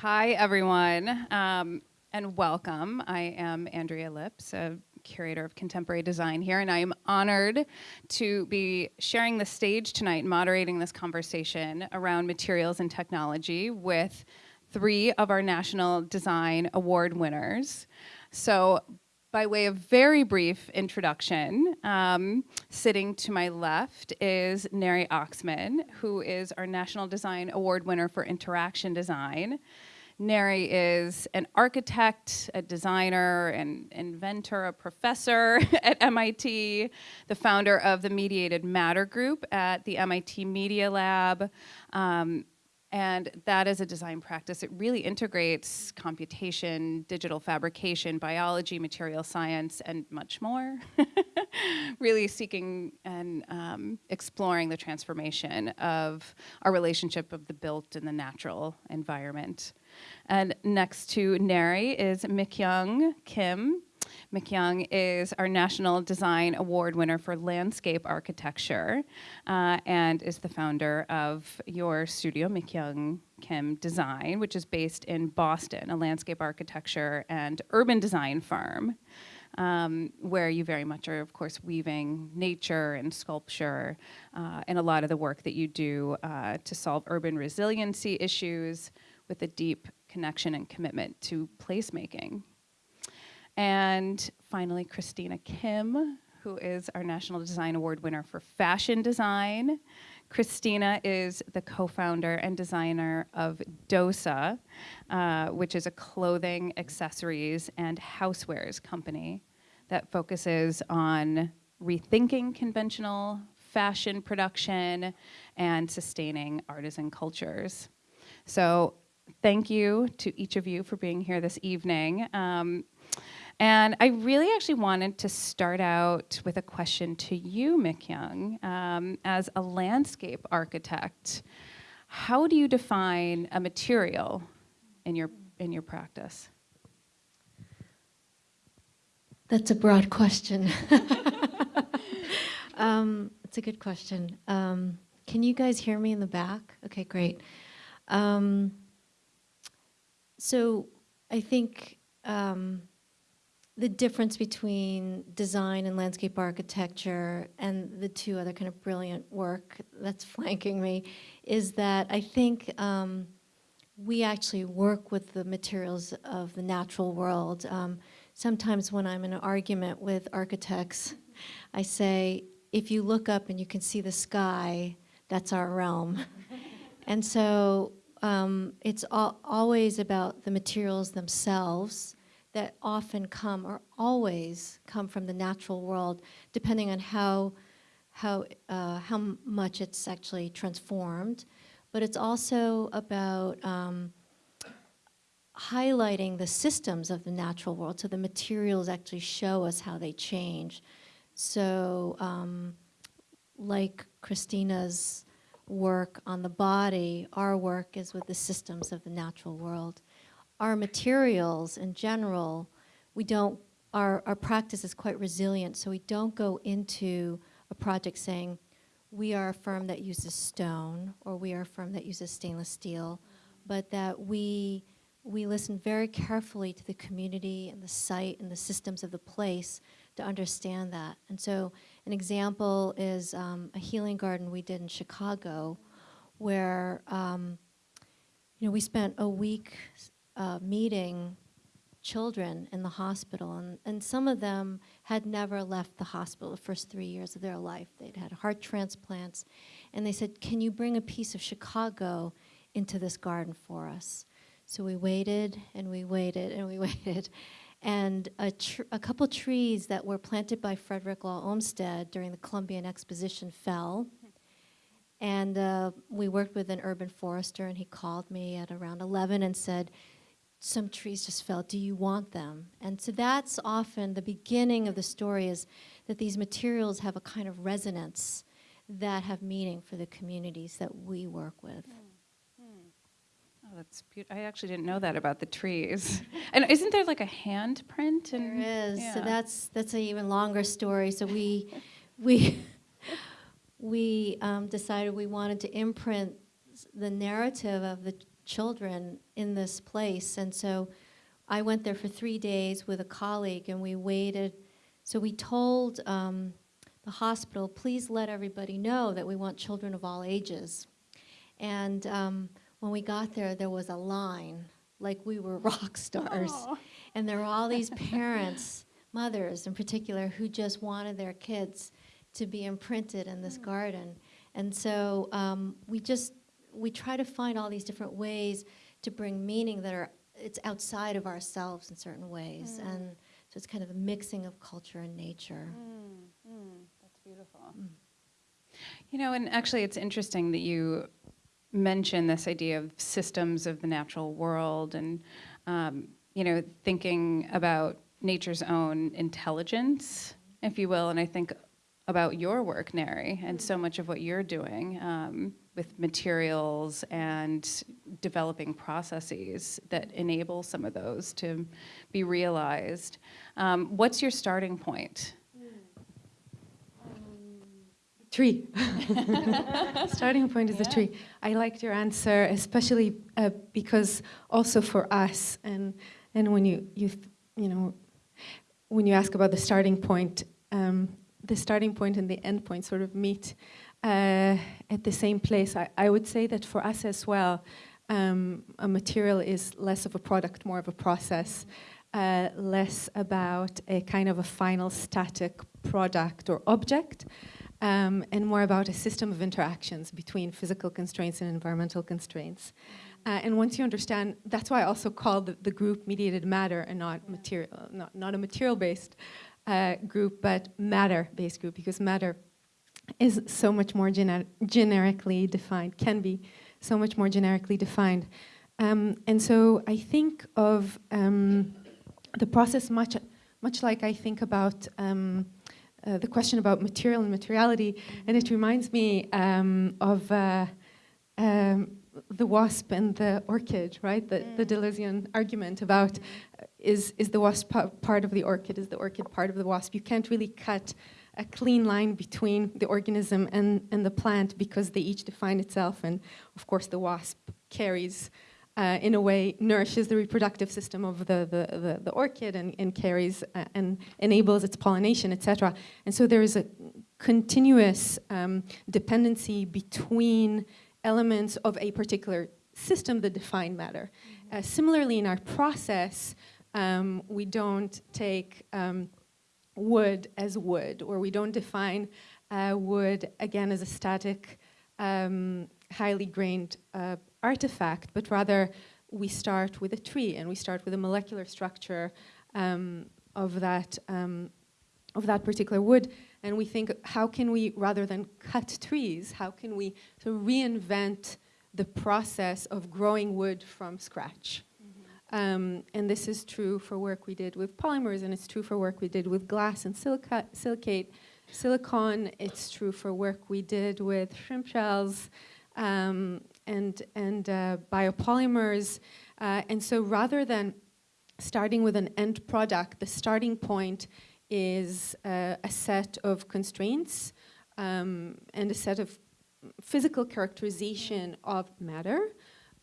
Hi, everyone, um, and welcome. I am Andrea Lipps, a curator of contemporary design here, and I am honored to be sharing the stage tonight, moderating this conversation around materials and technology with three of our National Design Award winners. So by way of very brief introduction, um, sitting to my left is Neri Oxman, who is our National Design Award winner for Interaction Design. Neri is an architect, a designer, an inventor, a professor at MIT, the founder of the Mediated Matter Group at the MIT Media Lab, um, and that is a design practice. It really integrates computation, digital fabrication, biology, material science, and much more. really seeking and um, exploring the transformation of our relationship of the built and the natural environment. And next to Neri is Mikyoung Kim. Mikyoung is our National Design Award winner for landscape architecture uh, and is the founder of your studio, Mikyoung Kim Design, which is based in Boston, a landscape architecture and urban design firm. Um, where you very much are, of course, weaving nature and sculpture uh, and a lot of the work that you do uh, to solve urban resiliency issues with a deep connection and commitment to placemaking. And finally, Christina Kim, who is our National Design Award winner for fashion design. Christina is the co-founder and designer of Dosa, uh, which is a clothing, accessories, and housewares company that focuses on rethinking conventional fashion production and sustaining artisan cultures. So thank you to each of you for being here this evening. Um, and I really actually wanted to start out with a question to you, Mikyoung. Um, as a landscape architect, how do you define a material in your, in your practice? That's a broad question. um, it's a good question. Um, can you guys hear me in the back? Okay, great. Um, so I think um, the difference between design and landscape architecture and the two other kind of brilliant work that's flanking me is that I think um, we actually work with the materials of the natural world. Um, sometimes when I'm in an argument with architects, I say, if you look up and you can see the sky, that's our realm. and so um, it's al always about the materials themselves that often come or always come from the natural world, depending on how, how, uh, how much it's actually transformed. But it's also about um, highlighting the systems of the natural world, so the materials actually show us how they change. So um, like Christina's work on the body, our work is with the systems of the natural world. Our materials in general, we don't, our, our practice is quite resilient, so we don't go into a project saying, we are a firm that uses stone, or we are a firm that uses stainless steel, but that we, we listen very carefully to the community and the site and the systems of the place to understand that. And so an example is um, a healing garden we did in Chicago where um, you know, we spent a week uh, meeting children in the hospital and, and some of them had never left the hospital the first three years of their life. They'd had heart transplants and they said, can you bring a piece of Chicago into this garden for us? So we waited and we waited and we waited and a, a couple trees that were planted by Frederick Law Olmsted during the Columbian Exposition fell. And uh, we worked with an urban forester and he called me at around 11 and said, some trees just fell, do you want them? And so that's often the beginning of the story is that these materials have a kind of resonance that have meaning for the communities that we work with. Oh, that's beautiful. I actually didn't know that about the trees. and isn't there like a handprint? And, there is. Yeah. So that's that's an even longer story. So we we we um, decided we wanted to imprint the narrative of the children in this place. And so I went there for three days with a colleague and we waited. So we told um, the hospital, please let everybody know that we want children of all ages. And um, when we got there, there was a line, like we were rock stars. Aw. And there were all these parents, mothers in particular, who just wanted their kids to be imprinted in this garden. And so um, we just, we try to find all these different ways to bring meaning that are, it's outside of ourselves in certain ways. Mm. And so it's kind of a mixing of culture and nature. Mm, mm, that's beautiful. You know, and actually, it's interesting that you mention this idea of systems of the natural world and, um, you know, thinking about nature's own intelligence, if you will. And I think about your work, Neri, and so much of what you're doing um, with materials and developing processes that enable some of those to be realized. Um, what's your starting point? Tree. Starting point is the Yeah. tree. I liked your answer, especially uh, because also for us, and and when you you you know when you ask about the starting point, um, the starting point and the end point sort of meet uh, at the same place. I, I would say that for us as well, um, a material is less of a product, more of a process. Uh, less about a kind of a final static product or object, um, and more about a system of interactions between physical constraints and environmental constraints. Uh, and once you understand, that's why I also call the, the group mediated matter and not material, not, not a material-based uh, group, but matter-based group, because matter is so much more gener- generically defined, can be so much more generically defined. Um, and so I think of um, the process much, much like I think about um, uh, the question about material and materiality, and it reminds me um, of uh, um, the wasp and the orchid, right? The, the Deleuzian argument about uh, is, is the wasp part of the orchid, is the orchid part of the wasp? You can't really cut a clean line between the organism and, and the plant because they each define itself. And of course, the wasp carries, uh, in a way, nourishes the reproductive system of the, the, the, the orchid and, and carries uh, and enables its pollination, etc. And so there is a continuous um, dependency between elements of a particular system that define matter. Uh, similarly, in our process, um, we don't take um, wood as wood, or we don't define uh, wood again as a static, um, highly grained uh, artifact, but rather we start with a tree and we start with a molecular structure um, of that um, of that particular wood, and we think how can we, rather than cut trees, how can we sort of reinvent the process of growing wood from scratch? Um, and this is true for work we did with polymers, and it's true for work we did with glass and silica- silicate, silicon. It's true for work we did with shrimp shells um, and and uh, biopolymers. Uh, and so, rather than starting with an end product, the starting point is uh, a set of constraints um, and a set of physical characterization of matter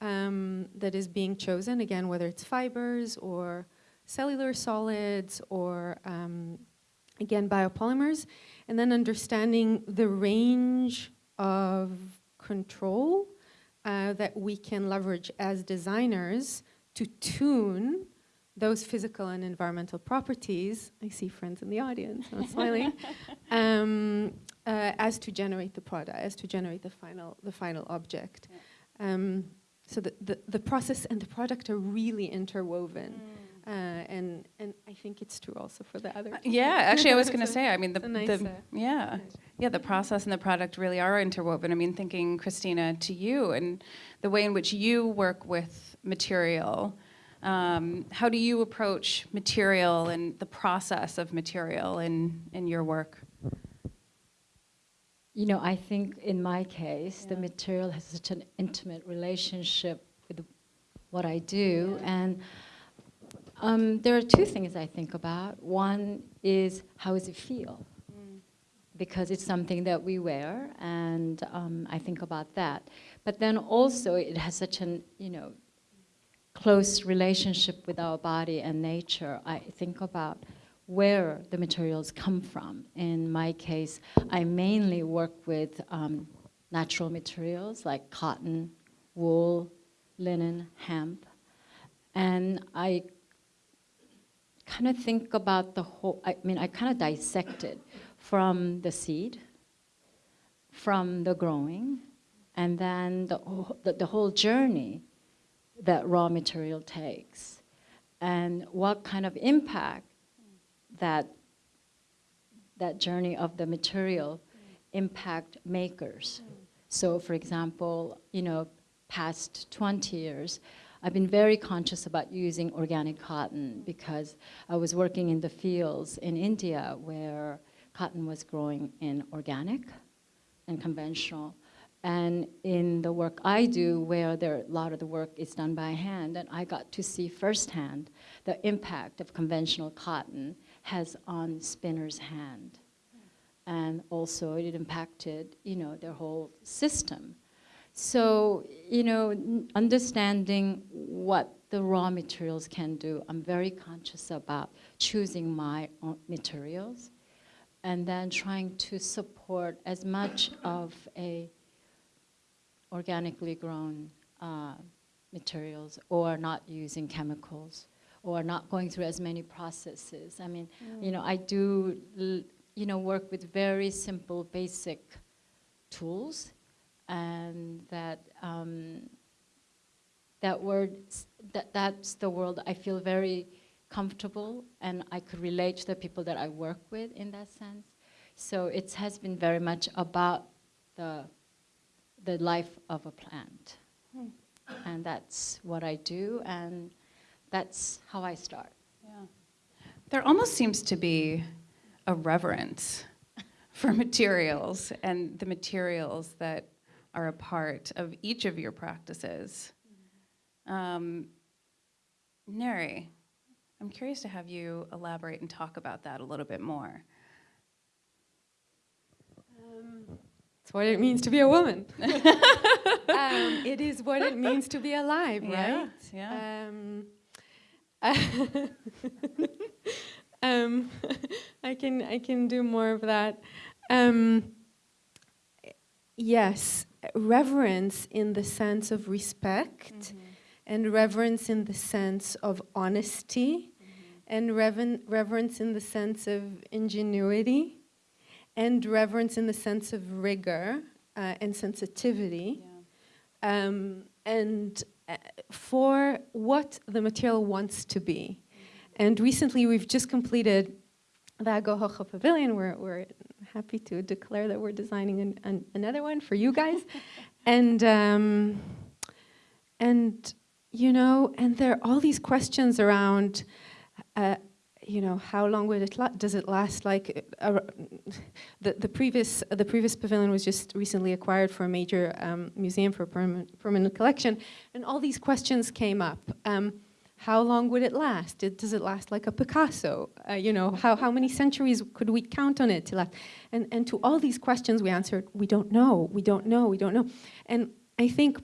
um, that is being chosen, again, whether it's fibers or cellular solids or, um, again, biopolymers, and then understanding the range of control uh, that we can leverage as designers to tune those physical and environmental properties. I see friends in the audience, I'm smiling. Um, uh, as to generate the product, as to generate the final, the final object. Um, so the, the, the process and the product are really interwoven. Uh, and, and I think it's true also for the other. Uh, Yeah, actually, I was going to say. I mean, the, nice, the uh, yeah, yeah, the process and the product really are interwoven. I mean, thinking Christina to you and the way in which you work with material. Um, how do you approach material and the process of material in in your work? You know, I think in my case, the material has such an intimate relationship with what I do. And um, there are two things I think about. One is how does it feel? Mm. because it's something that we wear, and um, I think about that. But then also, it has such an you know close relationship with our body and nature. I think about where the materials come from. In my case, I mainly work with um, natural materials like cotton, wool, linen, hemp, and I kind of think about the whole, I mean, I kind of dissect it from the seed, from the growing, and then the, the, the whole journey that raw material takes, and what kind of impact that, that journey of the material impact makers. So for example, you know, past 20 years, I've been very conscious about using organic cotton because I was working in the fields in India where cotton was growing in organic and conventional. And in the work I do, where there, a lot of the work is done by hand, and I got to see firsthand the impact of conventional cotton has on spinner's hand. And also it impacted, you know, their whole system. So, you know, understanding what the raw materials can do, I'm very conscious about choosing my own materials and then trying to support as much of a organically grown uh, materials or not using chemicals or not going through as many processes. I mean, you know, I do, l- you know, work with very simple, basic tools, and that um, that word, that that's the world I feel very comfortable, and I could relate to the people that I work with in that sense. So it has been very much about the the life of a plant, and that's what I do, and that's how I start. Yeah. There almost seems to be a reverence for materials and the materials that are a part of each of your practices. Um, Neri, I'm curious to have you elaborate and talk about that a little bit more. It's what it means to be a woman. um, it is what it means to be alive, Yeah, right? yeah. Um, um, I can I can do more of that. Um, yes, reverence in the sense of respect, and reverence in the sense of honesty, and reven- reverence in the sense of ingenuity, and reverence in the sense of rigor uh, and sensitivity. Um, and for what the material wants to be. And recently we've just completed the Aguahoja Pavilion. We're, we're happy to declare that we're designing an, an, another one for you guys. and, um, and, you know, and there are all these questions around, uh, you know, how long would it does it last? Like, uh, the the previous the previous pavilion was just recently acquired for a major um, museum for permanent permanent collection, and all these questions came up. Um, how long would it last? Does it last like a Picasso? Uh, you know, how, how many centuries could we count on it to last? And, and to all these questions we answered, we don't know, we don't know, we don't know. And I think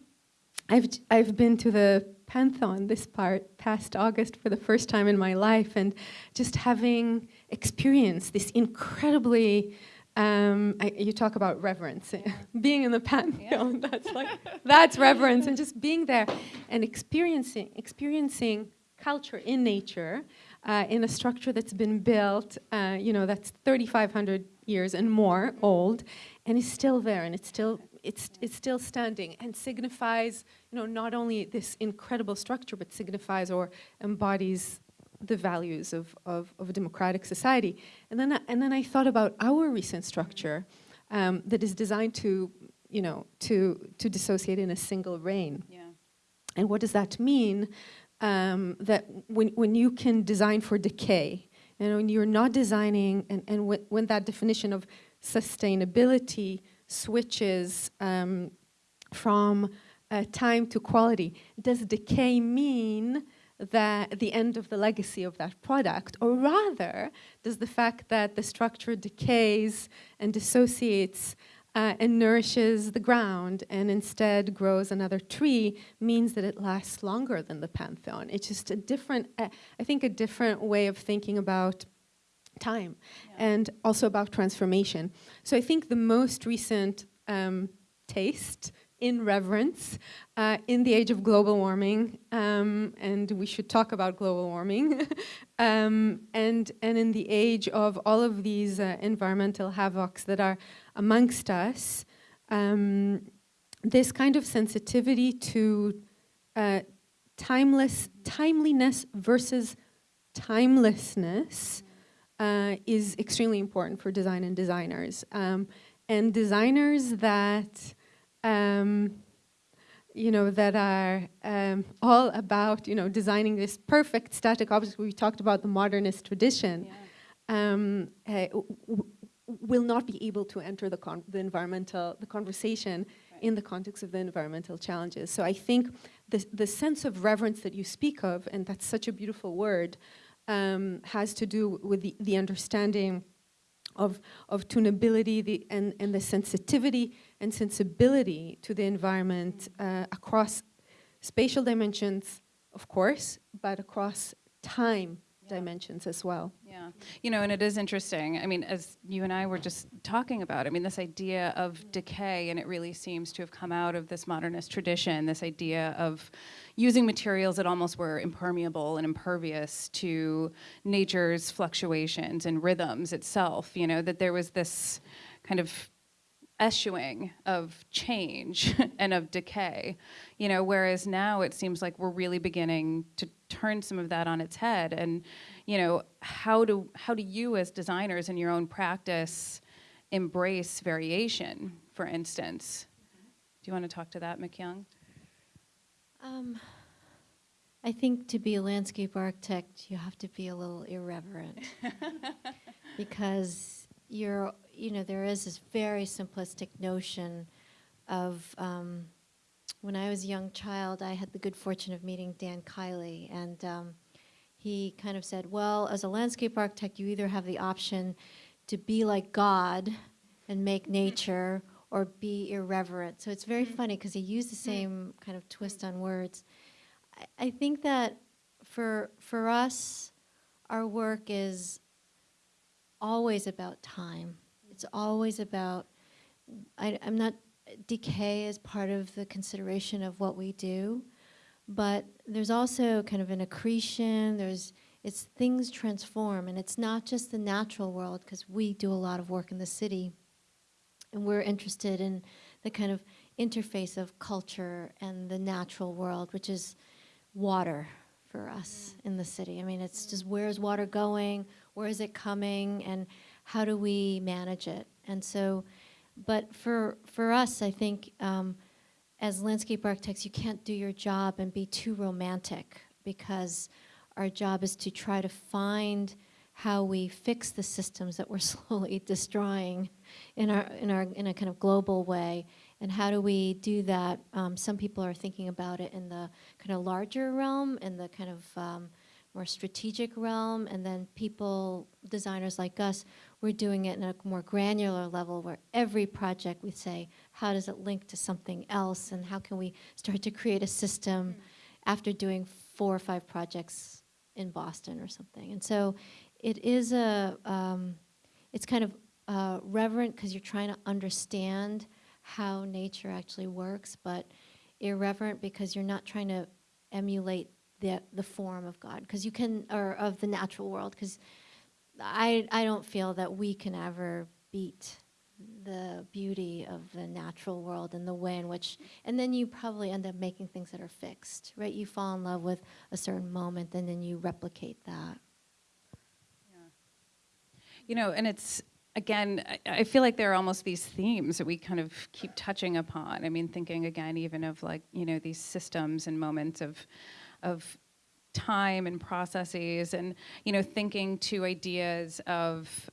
I've, I've been to the Pantheon this part past August for the first time in my life and just having experienced this incredibly um, I, you talk about reverence. Being in the pantheon that's like that's reverence and just being there and experiencing experiencing culture in nature uh, in a structure that's been built uh, you know that's 3500 years and more old and is still there and it's still it's it's still standing and signifies you know not only this incredible structure but signifies or embodies the values of, of, of a democratic society and then I, and then I thought about our recent structure um, that is designed to you know to to dissociate in a single rain Yeah. and what does that mean? Um, that when, when you can design for decay, and when you're not designing, and, and when, when that definition of sustainability switches um, from uh, time to quality, does decay mean that the end of the legacy of that product, or rather, does the fact that the structure decays and dissociates uh, and nourishes the ground and instead grows another tree means that it lasts longer than the pantheon. It's just a different, uh, I think, a different way of thinking about time and also about transformation. So I think the most recent um, taste in reverence uh, in the age of global warming, um, and we should talk about global warming, um, and, and in the age of all of these uh, environmental havocs that are amongst us, um, this kind of sensitivity to uh, timeless, timeliness versus timelessness uh, is extremely important for design and designers. Um, and designers that um, you know, that are um, all about, you know, designing this perfect static object. We talked about the modernist tradition. Yeah. Um, uh, will not be able to enter the, con the environmental, the conversation Right. in the context of the environmental challenges. So I think the, the sense of reverence that you speak of, and that's such a beautiful word, um, has to do with the, the understanding of, of tunability the, and, and the sensitivity and sensibility to the environment uh, across spatial dimensions, of course, but across time. Dimensions as well. Yeah, you know, and it is interesting. I mean, as you and I were just talking about, I mean, this idea of decay, and it really seems to have come out of this modernist tradition, this idea of using materials that almost were impermeable and impervious to nature's fluctuations and rhythms itself, you know, that there was this kind of eschewing of change and of decay, you know, whereas now it seems like we're really beginning to turn some of that on its head. And, you know, how do, how do you as designers in your own practice embrace variation, for instance? Do you want to talk to that, Mikyoung? Um, I think to be a landscape architect, you have to be a little irreverent because you're, you know, there is this very simplistic notion of. Um, when I was a young child, I had the good fortune of meeting Dan Kiley, and um, he kind of said, "Well, as a landscape architect, you either have the option to be like God and make nature, or be irreverent." So it's very funny because he used the same kind of twist on words. I, I think that for for us, our work is always about time. It's always about. I, I'm not. Decay is part of the consideration of what we do, but there's also kind of an accretion. There's it's things transform, and it's not just the natural world because we do a lot of work in the city, and we're interested in the kind of interface of culture and the natural world, which is water for us in the city. I mean, it's just where's water going, where is it coming, and how do we manage it? And so, but for for us, I think um, as landscape architects, you can't do your job and be too romantic because our job is to try to find how we fix the systems that we're slowly destroying in our in our in a kind of global way and how do we do that um, some people are thinking about it in the kind of larger realm in the kind of um, more strategic realm and then people designers like us we're doing it in a more granular level where every project we say how does it link to something else and how can we start to create a system after doing four or five projects in boston or something. And so it is a um, it's kind of uh, reverent because you're trying to understand how nature actually works but irreverent because you're not trying to emulate the the form of god because you can or of the natural world because I, I don't feel that we can ever beat the beauty of the natural world and the way in which and then you probably end up making things that are fixed right? You fall in love with a certain moment and then you replicate that. You know, and it's again, I, I feel like there are almost these themes that we kind of keep touching upon. I mean, thinking again, even of like you know these systems and moments of, of time and processes, and you know, thinking to ideas of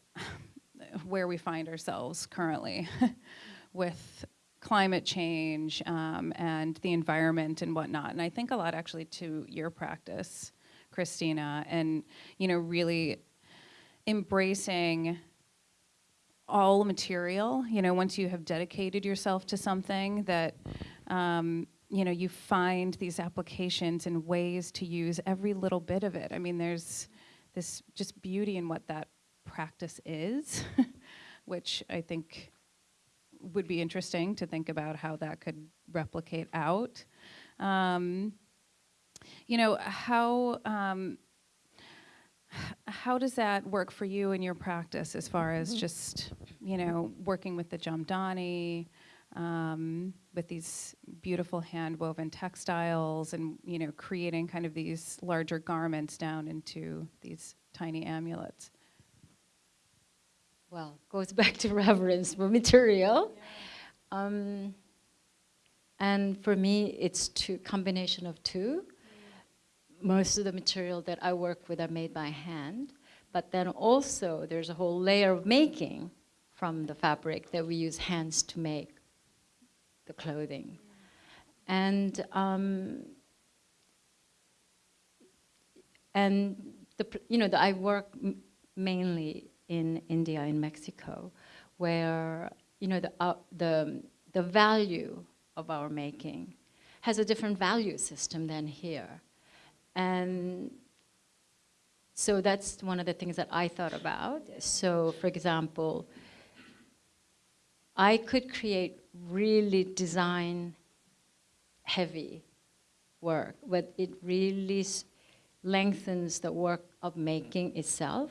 where we find ourselves currently with climate change um, and the environment and whatnot. And I think a lot actually to your practice Christina, and you know, really embracing all material. You know, once you have dedicated yourself to something, that um, you know, you find these applications and ways to use every little bit of it. I mean, there's this just beauty in what that practice is, which I think would be interesting to think about how that could replicate out. Um, you know, how um, how does that work for you in your practice as far as just you know working with the jamdani, um, with these beautiful hand woven textiles, and you know creating kind of these larger garments down into these tiny amulets. well, goes back to reverence for material. Um, and for me, it's two combination of two. Most of the material that I work with are made by hand, but then also there's a whole layer of making from the fabric that we use hands to make the clothing. And um, and the, you know, the, I work mainly in India and Mexico, where you know the uh, the the value of our making has a different value system than here, and so that's one of the things that I thought about. So, for example, I could create really design heavy work, but it really lengthens the work of making itself.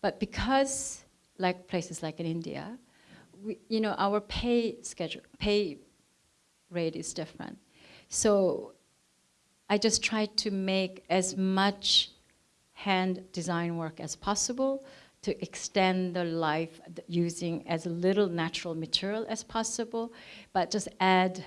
But because, like places like in India, we, you know, our pay schedule, pay rate is different. So I just try to make as much hand design work as possible to extend the life using as little natural material as possible, but just add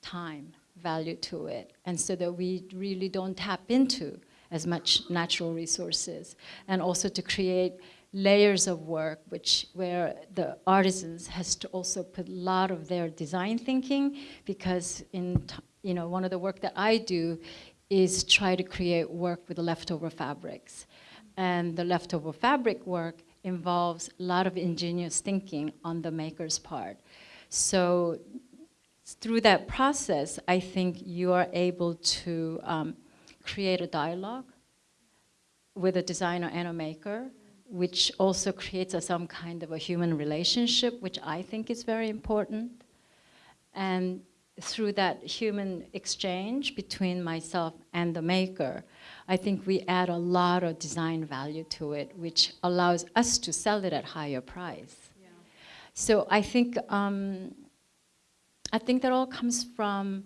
time value to it and so that we really don't tap into as much natural resources and also to create layers of work which where the artisans has to also put a lot of their design thinking because in you know one of the work that I do is try to create work with leftover fabrics and the leftover fabric work involves a lot of ingenious thinking on the maker's part so through that process, I think you are able to um, create a dialogue with a designer and a maker, which also creates a, some kind of a human relationship, which I think is very important. And through that human exchange between myself and the maker, I think we add a lot of design value to it, which allows us to sell it at higher price. So I think um, I think that all comes from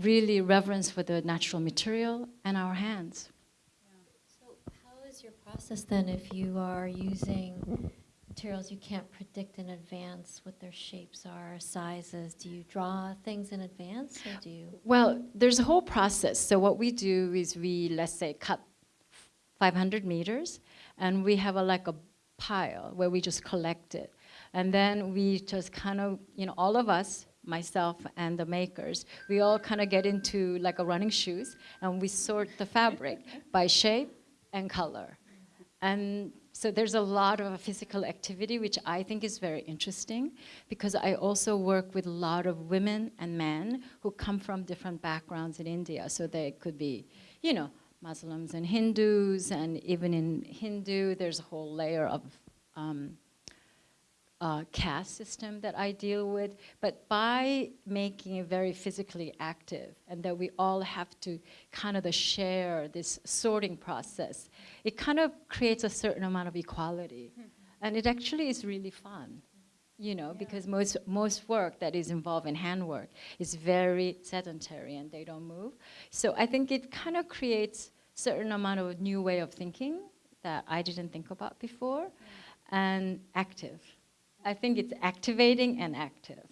really reverence for the natural material and our hands. So how is your process then if you are using materials you can't predict in advance what their shapes are, sizes? Do you draw things in advance or do you? Well, there's a whole process. So what we do is we, let's say, cut 500 meters, and we have a, like a pile where we just collect it. And then we just kind of, you know, all of us, myself and the makers, we all kind of get into like a running shoes, and we sort the fabric by shape and color. And so there's a lot of physical activity, which I think is very interesting because I also work with a lot of women and men who come from different backgrounds in India. So they could be, you know, Muslims and Hindus, and even in Hindu, there's a whole layer of um, uh, caste system that I deal with, but by making it very physically active and that we all have to kind of the share this sorting process, it kind of creates a certain amount of equality. And it actually is really fun, you know, because most, most work that is involved in handwork is very sedentary and they don't move. So I think it kind of creates certain amount of new way of thinking that I didn't think about before and active. I think it's activating and active.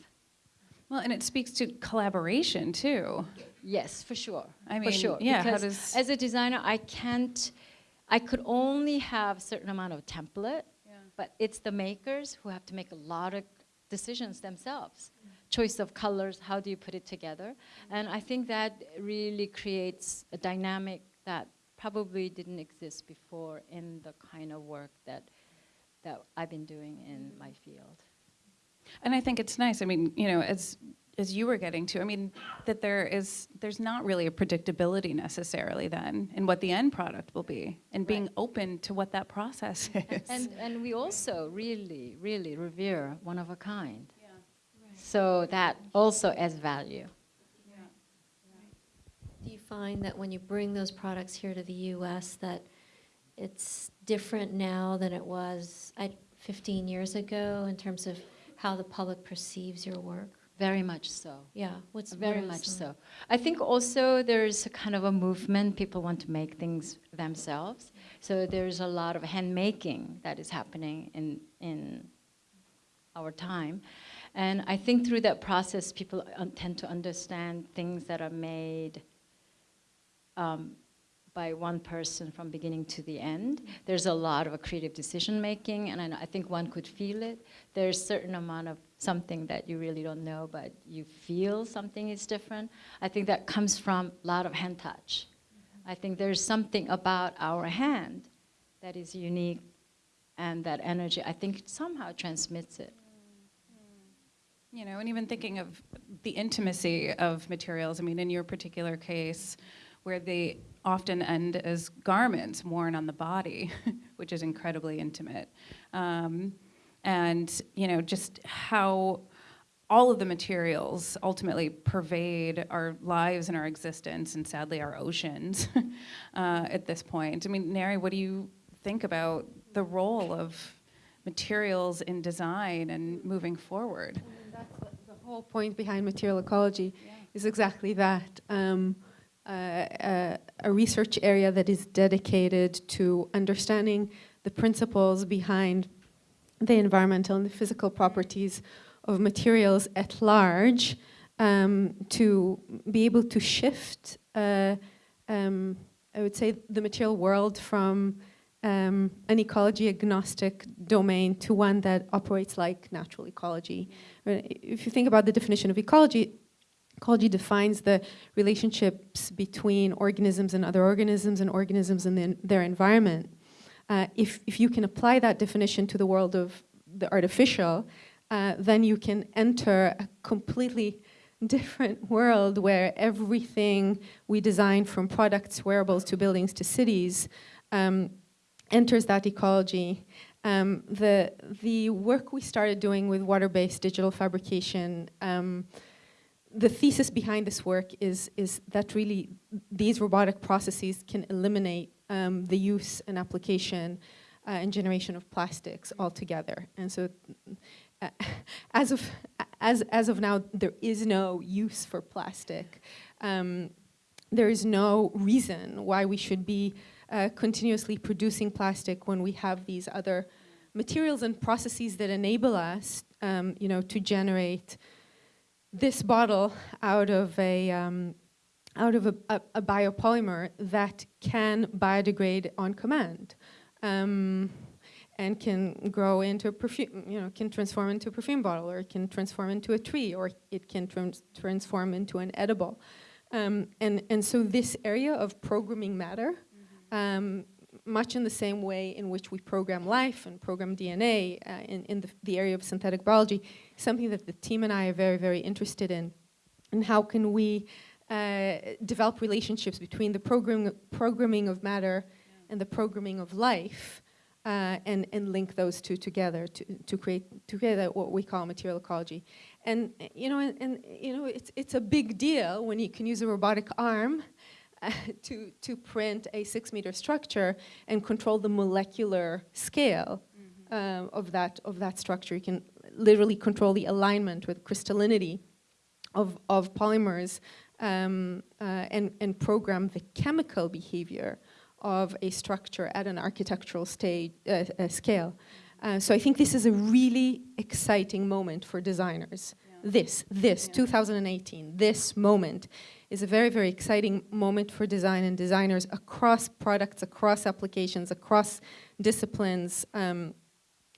Well, and it speaks to collaboration too. Yes, for sure. I mean, for sure. yeah, how because does- as a designer, I can't. I could only have a certain amount of template, yeah. but it's the makers who have to make a lot of decisions themselves. Choice of colors, how do you put it together? And I think that really creates a dynamic that probably didn't exist before in the kind of work that that I've been doing in mm-hmm. my field. And I think it's nice. I mean, you know, as as you were getting to, I mean, that there is there's not really a predictability necessarily then in what the end product will be, and being Right. open to what that process is. And and we also really really revere one of a kind. So that also adds value. Do you find that when you bring those products here to the U.S., that it's different now than it was I, 15 years ago in terms of how the public perceives your work? Very much so. Yeah, what's Very what much so. I think also there's a kind of a movement. People want to make things themselves. So there's a lot of handmaking that is happening in in our time, and I think through that process, people tend to understand things that are made um, by one person from beginning to the end. There's a lot of creative decision making, and I, think one could feel it. There's a certain amount of something that you really don't know, but you feel something is different. I think that comes from a lot of hand touch. I think there's something about our hand that is unique, and that energy, I think, somehow transmits it. Mm-hmm. You know, and even thinking of the intimacy of materials. I mean, in your particular case, where they often end as garments worn on the body, which is incredibly intimate. Um, and, you know, just how all of the materials ultimately pervade our lives and our existence, and sadly, our oceans uh, at this point. I mean, Neri, what do you think about the role of materials in design and moving forward? And that's the, the whole point behind material ecology is exactly that. Um, uh, uh, a research area that is dedicated to understanding the principles behind the environmental and the physical properties of materials at large um, to be able to shift, uh, um, I would say, the material world from um, an ecology agnostic domain to one that operates like natural ecology. If you think about the definition of ecology, ecology defines the relationships between organisms and other organisms and organisms and then their environment. Uh, if, if you can apply that definition to the world of the artificial, uh, then you can enter a completely different world where everything we design from products, wearables to buildings to cities um, enters that ecology. Um, the, the work we started doing with water-based digital fabrication, um, the thesis behind this work is, is that really these robotic processes can eliminate um, the use and application uh, and generation of plastics altogether. And so uh, as, of, as, as of now, there is no use for plastic. Um, there is no reason why we should be uh, continuously producing plastic when we have these other materials and processes that enable us, um, you know, to generate this bottle out of a um, out of a, a, a, biopolymer that can biodegrade on command, um, and can grow into a perfume, you know, can transform into a perfume bottle, or it can transform into a tree, or it can trans transform into an edible. Um, and, and so this area of programming matter, um, much in the same way in which we program life and program DNA uh, in, in the, the, area of synthetic biology, something that the team and I are very, very interested in. And how can we uh, develop relationships between the program, programming of matter and the programming of life uh, and, and link those two together to, to create together what we call material ecology. And, you know, and, and you know, it's, it's a big deal when you can use a robotic arm uh, to, to print a six meter structure and control the molecular scale mm -hmm. uh, of, that, of that structure. You can literally control the alignment with crystallinity of, of polymers um, uh, and, and program the chemical behavior of a structure at an architectural stage, uh, scale. Uh, so I think this is a really exciting moment for designers. Yeah. This, this, yeah. 2018, this moment is a very, very exciting moment for design and designers across products, across applications, across disciplines, um,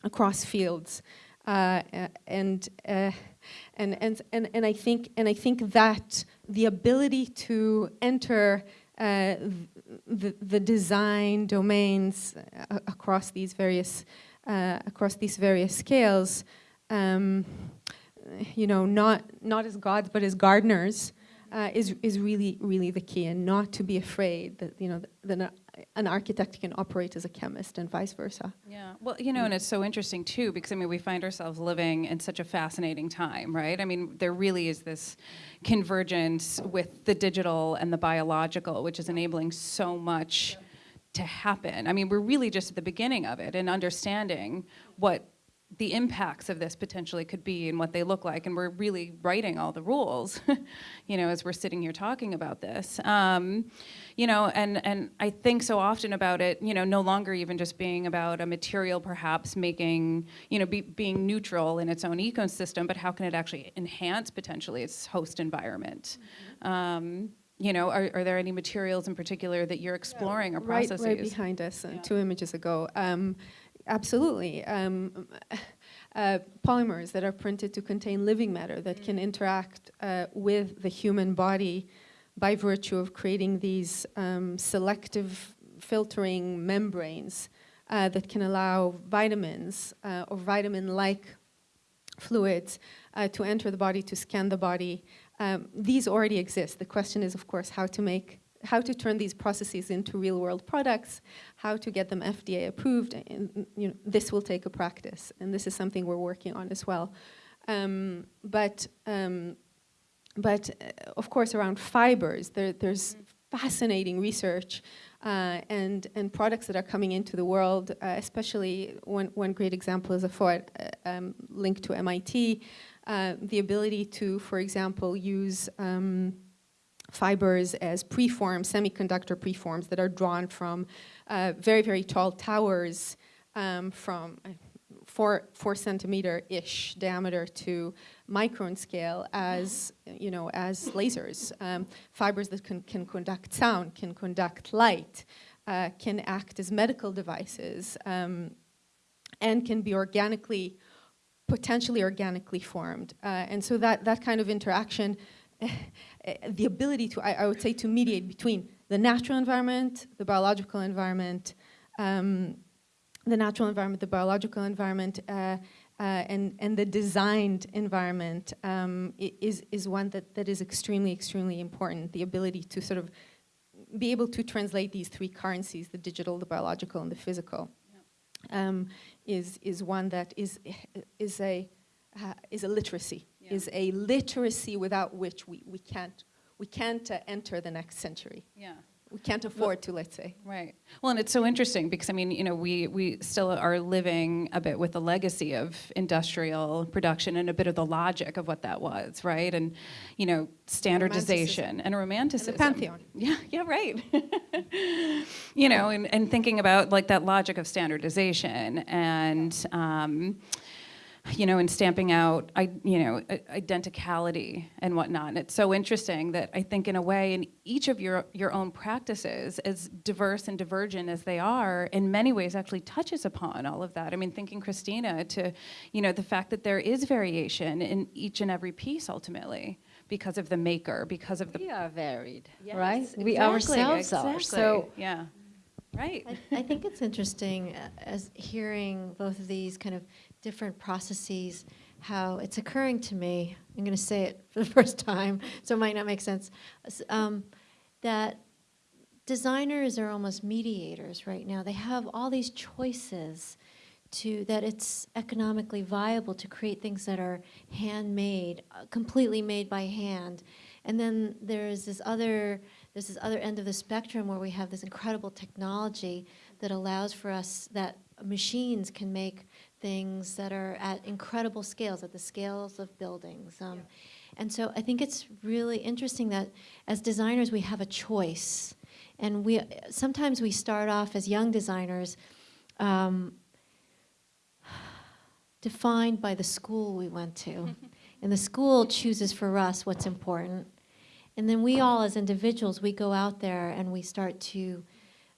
across fields. Uh, and, uh, and, and, and, and, I think, and I think that the ability to enter uh, the, the design domains uh, across these various uh, across these various scales, um, you know, not not as gods but as gardeners, is is really really the key, and not to be afraid that you know that an, an architect can operate as a chemist and vice versa. Yeah, well, you know, and it's so interesting too, because I mean, we find ourselves living in such a fascinating time, right? I mean, there really is this convergence with the digital and the biological, which is enabling so much to happen. I mean, we're really just at the beginning of it and understanding what the impacts of this potentially could be and what they look like, and we're really writing all the rules, you know, as we're sitting here talking about this. Um, you know, and, and I think so often about it, you know, no longer even just being about a material perhaps making, you know, be, being neutral in its own ecosystem, but how can it actually enhance potentially its host environment? Um, you know, are, are there any materials in particular that you're exploring or Right, processes? right behind us, uh, Yeah. two images ago. Um, absolutely. Um, uh, polymers that are printed to contain living matter that can interact uh, with the human body by virtue of creating these um, selective filtering membranes uh, that can allow vitamins uh, or vitamin-like fluids uh, to enter the body, to scan the body. Um, these already exist. The question is, of course, how to make, how to turn these processes into real-world products, how to get them FDA approved. And you know, this will take a practice, and this is something we're working on as well. Um, but um, but uh, of course, around fibers, there, there's fascinating research uh, and, and products that are coming into the world, uh, especially one, one great example is AFFOA uh, um, linked to MIT, uh, the ability to, for example, use um, fibers as preforms, semiconductor preforms that are drawn from uh, very, very tall towers um, from four, four centimeter-ish diameter to micron scale as, you know, as lasers. Um, fibers that can, can conduct sound, can conduct light, uh, can act as medical devices, um, and can be organically, potentially organically formed. Uh, and so that, that kind of interaction, the ability to, I, I would say, to mediate between the natural environment, the biological environment, um, the natural environment, the biological environment, uh, uh, and, and the designed environment um, is, is one that, that is extremely, extremely important. The ability to sort of be able to translate these three currencies, the digital, the biological, and the physical, um, is, is one that is, is, a, uh, is a literacy, Yeah. is a literacy without which we, we can't, we can't uh, enter the next century. Yeah. We can't afford to, let's say. Right. Well, and it's so interesting because I mean, you know, we we still are living a bit with the legacy of industrial production and a bit of the logic of what that was, right? And you know, standardization and romanticism. pantheon. Yeah, yeah, right. you know, and, and thinking about like that logic of standardization and um, you know, and stamping out, I, you know, identicality and whatnot. And it's so interesting that I think, in a way, in each of your your own practices, as diverse and divergent as they are, in many ways, actually touches upon all of that. I mean, thinking Christina to, you know, the fact that there is variation in each and every piece, ultimately, because of the maker, because of the We are varied, Yes, right? We exactly, ourselves are. So yeah, right. I, I think it's interesting uh, as hearing both of these kind of different processes, how it's occurring to me. I'm going to say it for the first time, so it might not make sense. Um, that designers are almost mediators right now. They have all these choices to that it's economically viable to create things that are handmade, uh, completely made by hand. And then there's this other there's this other end of the spectrum where we have this incredible technology that allows for us that machines can make things that are at incredible scales, at the scales of buildings. Um, And so I think it's really interesting that as designers we have a choice, and we sometimes we start off as young designers. Um, defined by the school we went to. and the school chooses for us what's important. And then we all, as individuals, we go out there and we start to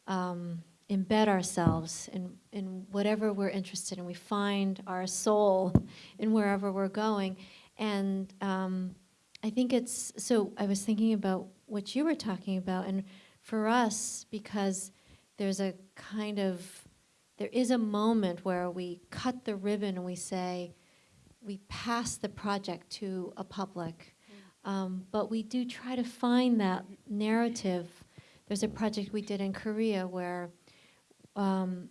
um, embed ourselves in, in whatever we're interested in. We find our soul in wherever we're going. And um, I think it's so. I was thinking about what you were talking about, and for us, because there's a kind of, there is a moment where we cut the ribbon and we say, we pass the project to a public. Um, but we do try to find that narrative. There's a project we did in Korea where, um,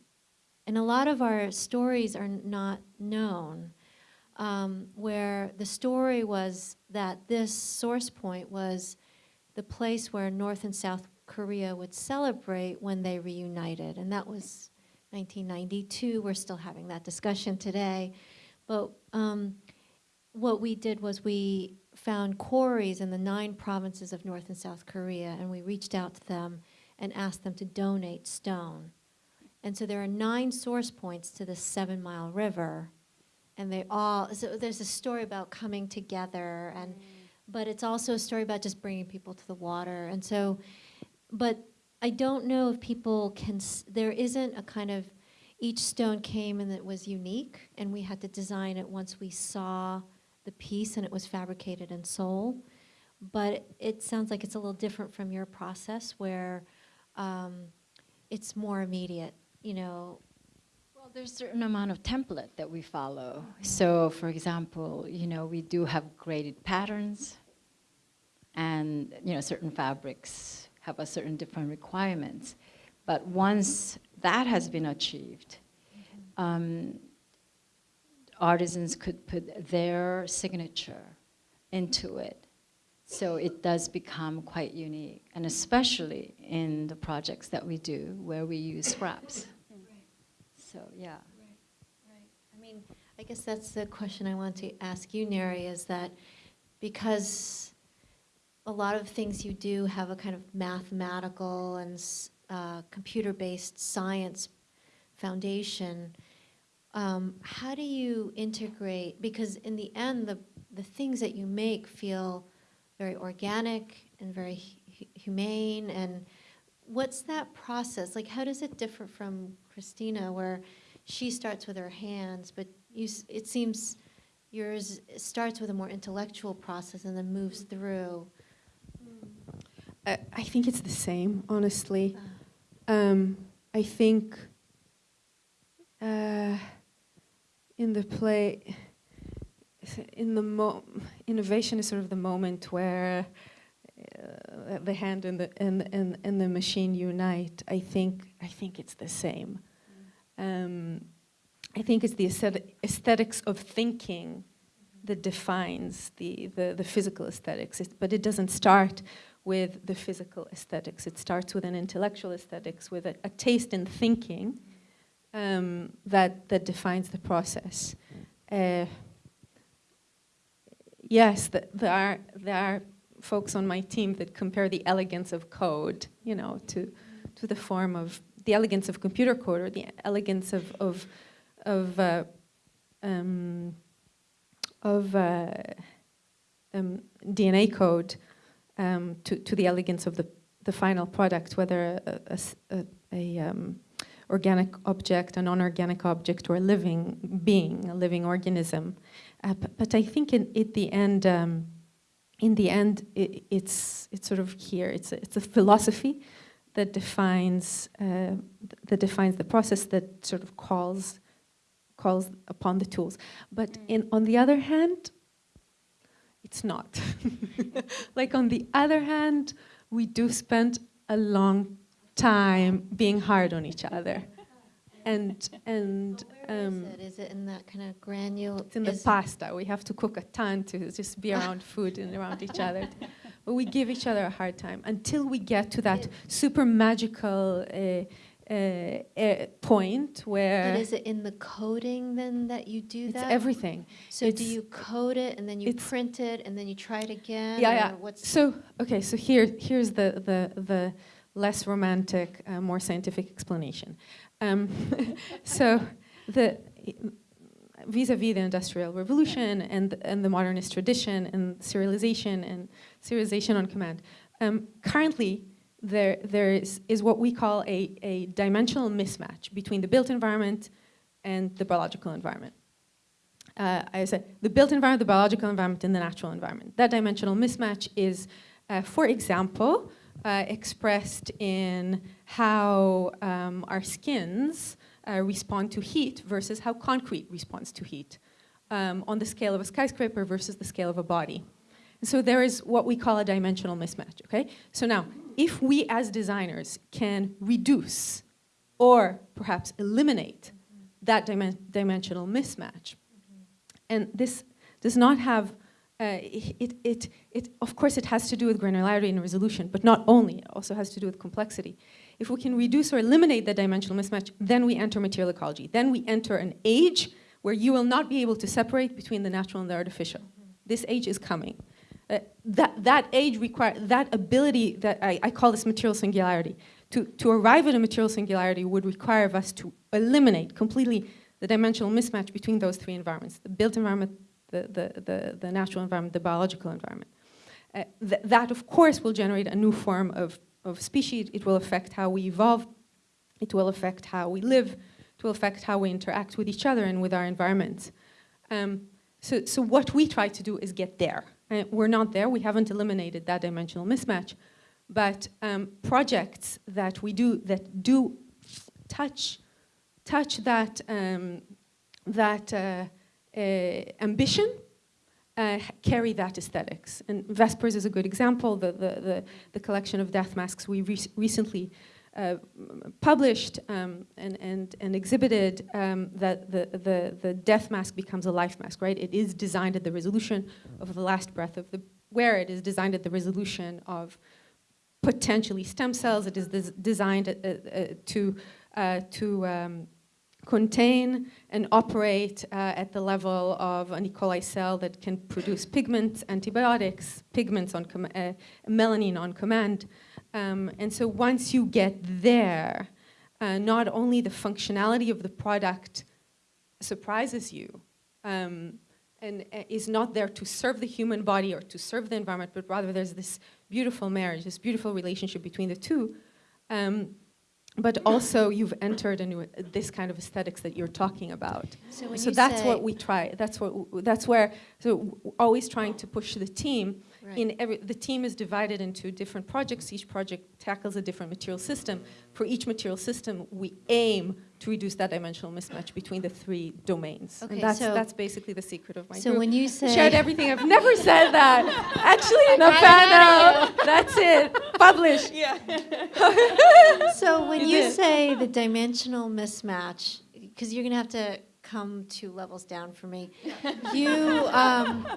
and a lot of our stories are not known, um, where the story was that this source point was the place where North and South Korea would celebrate when they reunited. And that was 1992. We're still having that discussion today. But um, what we did was we found quarries in the nine provinces of North and South Korea, and we reached out to them and asked them to donate stone. And so there are nine source points to the Seven Mile River, and they all, so there's a story about coming together, and, but it's also a story about just bringing people to the water. And so, but I don't know if people can, there isn't a kind of, each stone came and it was unique, and we had to design it once we saw the piece and it was fabricated in Seoul. But it sounds like it's a little different from your process where um, it's more immediate, you know. Well, there's a certain amount of template that we follow. So, for example, you know, we do have graded patterns, and you know, certain fabrics have a certain different requirements. But once that has been achieved, um, artisans could put their signature into it. So it does become quite unique, and especially in the projects that we do where we use scraps. So, yeah. right. I mean, I guess that's the question I want to ask you, Neri, is that because a lot of things you do have a kind of mathematical and uh, computer-based science foundation, um, how do you integrate, because in the end, the, the things that you make feel very organic and very humane, and what's that process? Like, how does it differ from Christina, where she starts with her hands, but you, it seems yours starts with a more intellectual process and then moves through. I, I think it's the same, honestly. Um, I think uh, in the play, in the mo- innovation is sort of the moment where uh, the hand and the and, and, and the machine unite. I think I think it's the same. Um, I think it's the aesthetic, aesthetics of thinking that defines the, the, the physical aesthetics, It- but it doesn't start with the physical aesthetics. It starts with an intellectual aesthetics, with a, a taste in thinking um, that, that defines the process. Uh, yes, th- there, are, there are folks on my team that compare the elegance of code, you know, to, to the form of the elegance of computer code or the elegance of, of, of, uh, um, of uh, um, DNA code um, to, to the elegance of the, the final product, whether a, a a- a, um, organic object, a non-organic object, or a living being, a living organism. Uh, but, but I think in at the end, um, in the end, i it's it's sort of here. It's a, it's a philosophy that defines uh, that defines the process that sort of calls calls upon the tools. But in on the other hand, it's not. like on the other hand, we do spend a long time being hard on each other. And and Where is um, it? Is it in that kind of granule? it's in the pasta. We have to cook a ton to just be around food and around each other. But we give each other a hard time until we get to that super magical uh, uh, uh, point where But is it in the coding then that you do it's that? everything. So do you code it and then you print it and then you try it again? Yeah, yeah. What's So okay, so here here's the the the less romantic, uh, more scientific explanation. Um, so the vis-a-vis the industrial revolution and and the modernist tradition and serialization and serialization on command. Um, currently, there there is is what we call a a dimensional mismatch between the built environment and the biological environment. Uh, I said the built environment, the biological environment, and the natural environment. That dimensional mismatch is, uh, for example, uh, expressed in how um, our skins uh, respond to heat versus how concrete responds to heat um, on the scale of a skyscraper versus the scale of a body. And so there is what we call a dimensional mismatch, okay? So now, if we as designers can reduce or perhaps eliminate that dimen dimensional mismatch, and this does not have, uh, it, it, it, of course it has to do with granularity and resolution, but not only, it also has to do with complexity. If we can reduce or eliminate the dimensional mismatch, then we enter material ecology. Then we enter an age where you will not be able to separate between the natural and the artificial. This age is coming. Uh, that, that age require that ability that I, I call this material singularity. To, to arrive at a material singularity would require of us to eliminate completely the dimensional mismatch between those three environments, the built environment, the, the, the, the natural environment, the biological environment. Uh, th that, of course, will generate a new form of, of species. It will affect how we evolve. It will affect how we live. It will affect how we interact with each other and with our environment. Um, so, so what we try to do is get there. Uh, we're not there. We haven't eliminated that dimensional mismatch. But um, projects that we do that do touch, touch that, um, that uh, ambition uh, carry that aesthetics. And Vespers is a good example. The, the, the, the collection of death masks we re recently uh, published um, and, and, and exhibited um, that the, the, the death mask becomes a life mask, right? It is designed at the resolution of the last breath of the wearer. It is designed at the resolution of potentially stem cells. It is des designed uh, uh, to, uh, to um, contain and operate uh, at the level of an E. coli cell that can produce pigments, antibiotics, pigments on uh, melanin on command. Um, and so once you get there, uh, not only the functionality of the product surprises you um, and uh, is not there to serve the human body or to serve the environment, but rather there's this beautiful marriage, this beautiful relationship between the two. Um, but also you've entered into this kind of aesthetics that you're talking about. So so that's what we try. That's what. That's where. So always trying to push the team. Right. In every, the team is divided into different projects. Each project tackles a different material system. For each material system, we aim to reduce that dimensional mismatch between the three domains. Okay, and that's so- that's basically the secret of my So group. when you say Shared everything. I've never said that. Actually, in the got panel. That's it. Publish. Yeah. So when You you say the dimensional mismatch, because you're gonna have to come two levels down for me, you, um,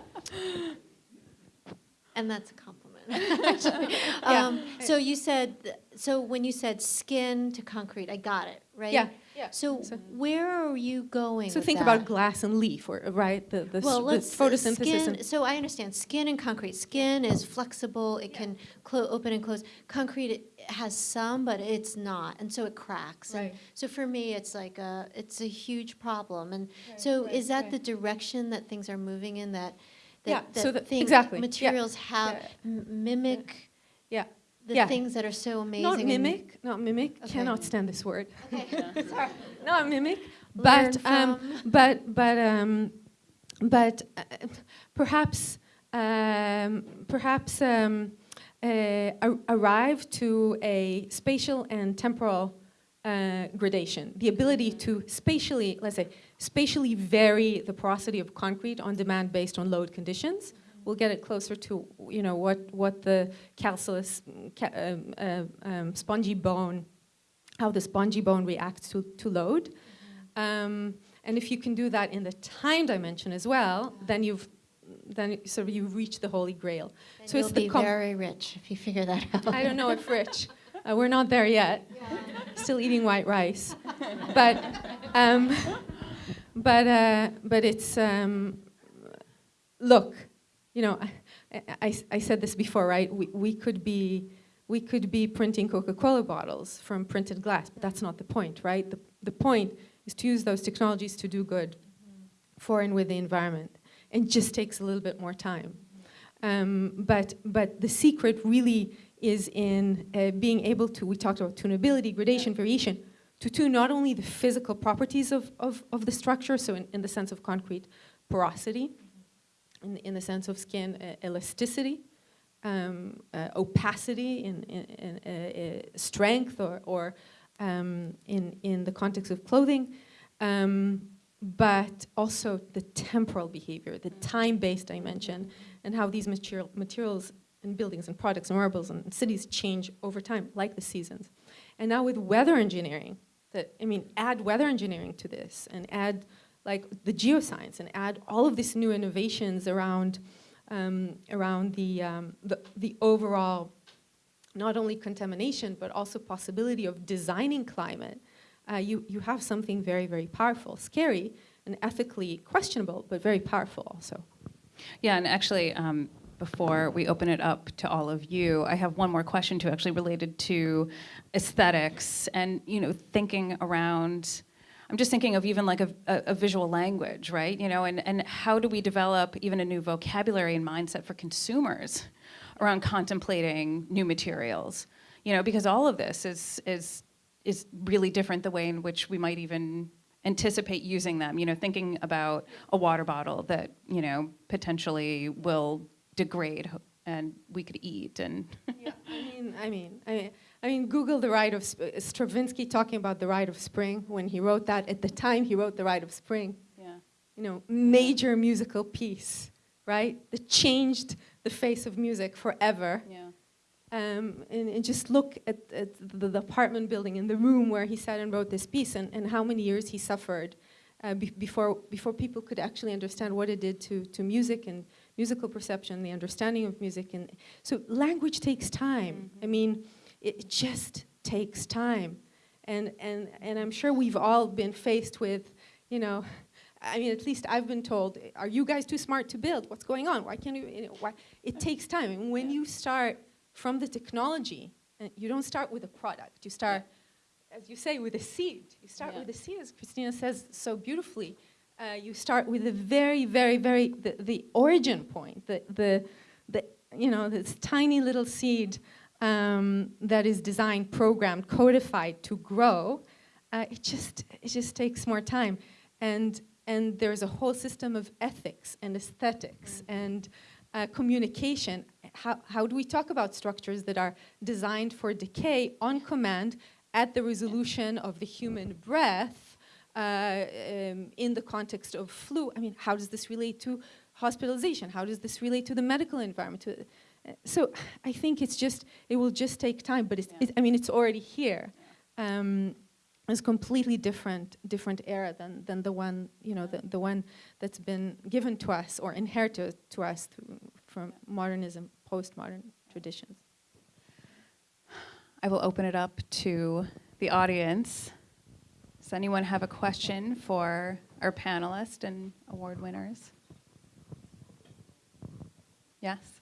and that's a compliment. actually. um, so you said, th- so when you said skin to concrete, I got it, right? Yeah. Yeah. So, So- where are you going? So think that? about glass and leaf, or right? The the, Well, the let's uh, photosynthesis. Skin, and, so I understand skin and concrete. Skin is flexible; it can clo- open and close. Concrete has some, but it's not, and so it cracks. And Right. so for me, it's like a it's a huge problem. And so right, is that right. the direction that things are moving in? That that, Yeah, that so the- thing- exactly, yeah, materials have yeah. m- mimic yeah. The yeah. things that are so amazing. Not mimic. Not mimic. Okay. Cannot stand this word. Okay. Sorry. Not mimic. But um, but but um, but uh, perhaps um, perhaps um, uh, arrive to a spatial and temporal uh, gradation. The ability to spatially, let's say, spatially vary the porosity of concrete on demand based on load conditions. We'll get it closer to, you know, what what the calculus, um, uh, um, spongy bone, how the spongy bone reacts to to load. Um, and if you can do that in the time dimension as well, then you've then sort of you've reached the holy grail. And So you'll it's the be very rich if you figure that out. I don't know if rich. Uh, we're not there yet. Still eating white rice, but um, but uh, but it's um, look, you know, I, I, I said this before, right? We, we could be we could be printing Coca-Cola bottles from printed glass, but that's not the point, right? The the point is to use those technologies to do good for and with the environment, and just takes a little bit more time. Um, but but the secret really is in uh, being able to. We talked about tunability, gradation, variation, to tune not only the physical properties of, of, of the structure, so in, in the sense of concrete porosity, in, in the sense of skin uh, elasticity, um, uh, opacity, in, in, in uh, uh, strength, or, or um, in, in the context of clothing, um, but also the temporal behavior, the time-based dimension, and how these material, materials and buildings and products and marbles and cities change over time, like the seasons. And now with weather engineering, that, I mean, add weather engineering to this and add like the geoscience and add all of these new innovations around, um, around the, um, the, the overall, not only contamination, but also possibility of designing climate, uh, you, you have something very, very powerful, scary and ethically questionable, but very powerful also. Yeah, and actually, um, before we open it up to all of you, I have one more question to actually related to aesthetics and you know thinking around. I'm just thinking of even like a, a, a visual language, right? You know, and, and how do we develop even a new vocabulary and mindset for consumers around contemplating new materials? You know, because all of this is is is really different the way in which we might even anticipate using them. You know, thinking about a water bottle that you know potentially will degrade and we could eat and yeah, I mean, I mean, I mean, I mean, Google the Rite of Sp- Stravinsky talking about the Rite of Spring when he wrote that. At the time, he wrote the Rite of Spring. yeah. You know, major musical piece, right? That changed the face of music forever. Yeah. Um, and, and just look at, at the, the apartment building in the room where he sat and wrote this piece, and, and how many years he suffered uh, be before before people could actually understand what it did to to music and musical perception, the understanding of music, and so language takes time. I mean, it, just takes time, and and and I'm sure we've all been faced with, you know. I mean, at least I've been told, are you guys too smart to build? What's going on? Why can't you, you know, why? It takes time. And when you start from the technology, and you don't start with a product. You start, as you say, with a seed. You start Yeah. with a seed, as Christina says so beautifully. Uh, you start with the very, very, very, the, the origin point, the, the, the, you know, this tiny little seed um, that is designed, programmed, codified to grow. Uh, it just, it just takes more time. And, and there's a whole system of ethics and aesthetics and uh, communication. How, how do we talk about structures that are designed for decay on command at the resolution of the human breath uh, um, in the context of flu? I mean, how does this relate to hospitalization? How does this relate to the medical environment? To, so I think it's just, it will just take time, but it's, Yeah. it, I mean, it's already here. Um, it's completely different, different era than, than the one, you know, the, the one that's been given to us or inherited to us through, from modernism, postmodern traditions. I will open it up to the audience. Does anyone have a question for our panelists and award winners? Yes?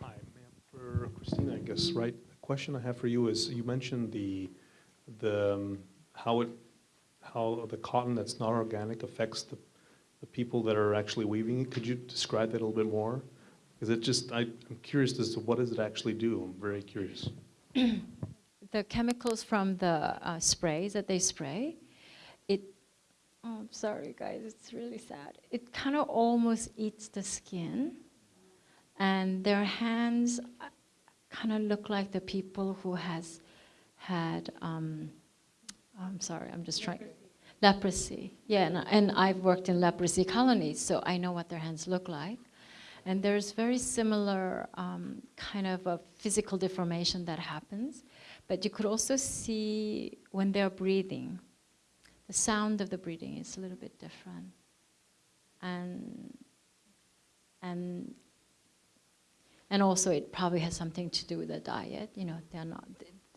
Hi, ma'am. Christina, I guess, right? The question I have for you is, you mentioned the, the, um, how it, how the cotton that's not organic affects the, the people that are actually weaving it. Could you describe that a little bit more? Because it just, I, I'm curious as to what does it actually do? I'm very curious. the chemicals from the uh, sprays that they spray, it, oh, I'm sorry guys, it's really sad. It kind of almost eats the skin, and their hands kind of look like the people who has had, um, I'm sorry, I'm just trying. Leprosy, yeah, and, and I've worked in leprosy colonies, so I know what their hands look like. And there's very similar um, kind of a physical deformation that happens. But you could also see when they're breathing, the sound of the breathing is a little bit different. And, and, and also it probably has something to do with the diet. You know, they're not,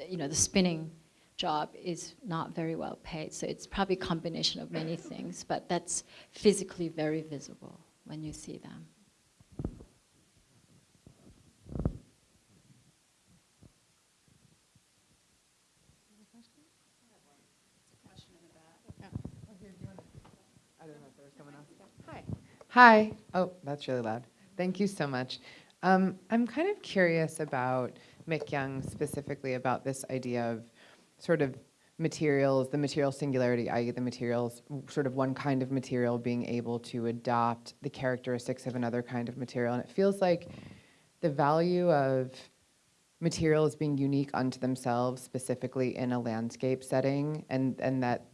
you know, the spinning job is not very well paid. So it's probably a combination of many things, but that's physically very visible when you see them. Hi. Hi. Oh, that's really loud. Thank you so much. Um, I'm kind of curious about Mikyoung specifically about this idea of sort of materials, the material singularity, i.e. the materials, sort of one kind of material being able to adopt the characteristics of another kind of material. And it feels like the value of materials being unique unto themselves, specifically in a landscape setting, and, and that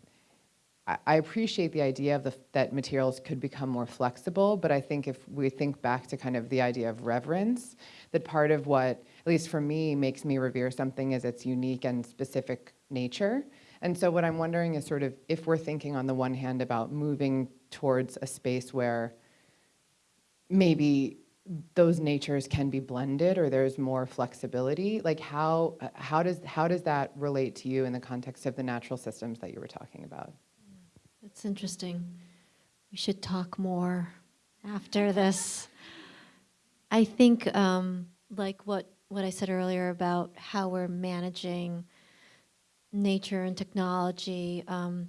I- appreciate the idea of the, that materials could become more flexible, but I think if we think back to kind of the idea of reverence, that part of what, at least for me, makes me revere something is its unique and specific nature. And so what I'm wondering is sort of if we're thinking on the one hand about moving towards a space where maybe those natures can be blended or there's more flexibility, like how, how, does, how does that relate to you in the context of the natural systems that you were talking about? That's interesting. We should talk more after this. I think, um, like what, what I said earlier about how we're managing nature and technology, um,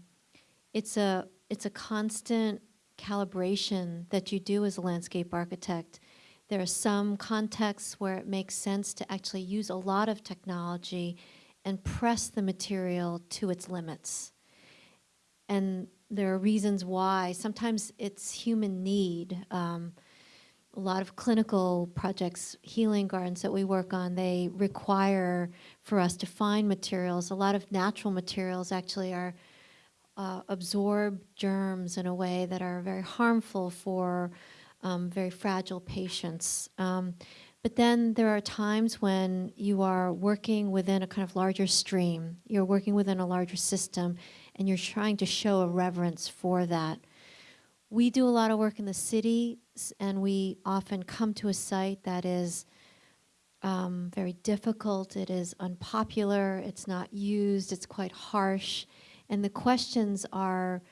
it's a it's a constant calibration that you do as a landscape architect. There are some contexts where it makes sense to actually use a lot of technology and press the material to its limits. And there are reasons why. Sometimes it's human need. Um, a lot of clinical projects, healing gardens that we work on, they require for us to find materials. A lot of natural materials actually are uh, absorb germs in a way that are very harmful for um, very fragile patients. Um, but then there are times when you are working within a kind of larger stream, you're working within a larger system, and you're trying to show a reverence for that. We do a lot of work in the city, and we often come to a site that is um, very difficult, it is unpopular, it's not used, it's quite harsh, and the questions are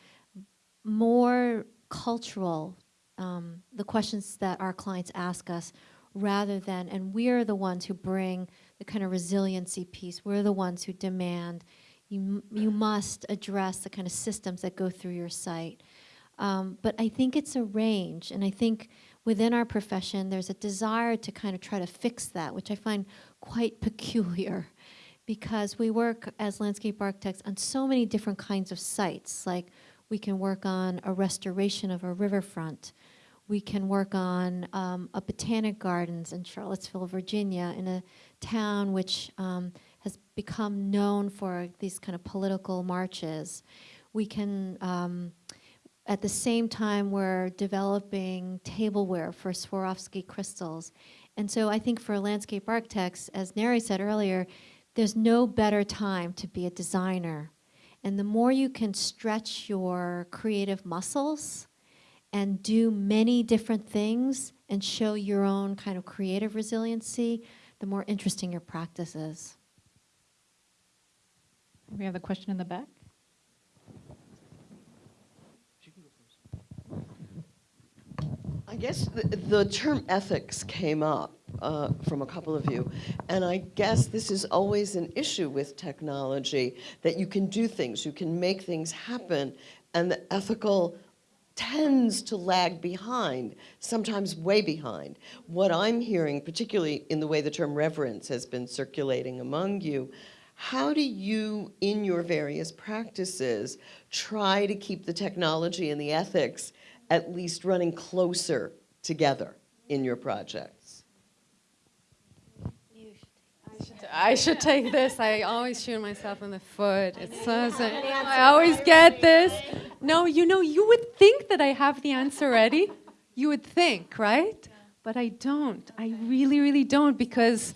more cultural, um, the questions that our clients ask us, rather than, and we're the ones who bring the kind of resiliency piece, we're the ones who demand you, you must address the kind of systems that go through your site. Um, but I think it's a range, and I think within our profession, there's a desire to kind of try to fix that, which I find quite peculiar because we work as landscape architects on so many different kinds of sites. Like we can work on a restoration of a riverfront. We can work on um, a botanic gardens in Charlottesville, Virginia, in a town which um, has become known for these kind of political marches. We can, um, at the same time, we're developing tableware for Swarovski crystals. And so I think for landscape architects, as Neri said earlier, there's no better time to be a designer. And the more you can stretch your creative muscles and do many different things and show your own kind of creative resiliency, the more interesting your practice is. We have a question in the back. I guess the, the term ethics came up uh, from a couple of you, and I guess this is always an issue with technology that you can do things, you can make things happen, and the ethical tends to lag behind, sometimes way behind. What I'm hearing, particularly in the way the term reverence has been circulating among you, how do you, in your various practices, try to keep the technology and the ethics at least running closer together in your projects? I should take this. I always shoot myself in the foot. It's so, so- I always get this. No, you know, you would think that I have the answer ready. You would think, right? But I don't. I really, really don't because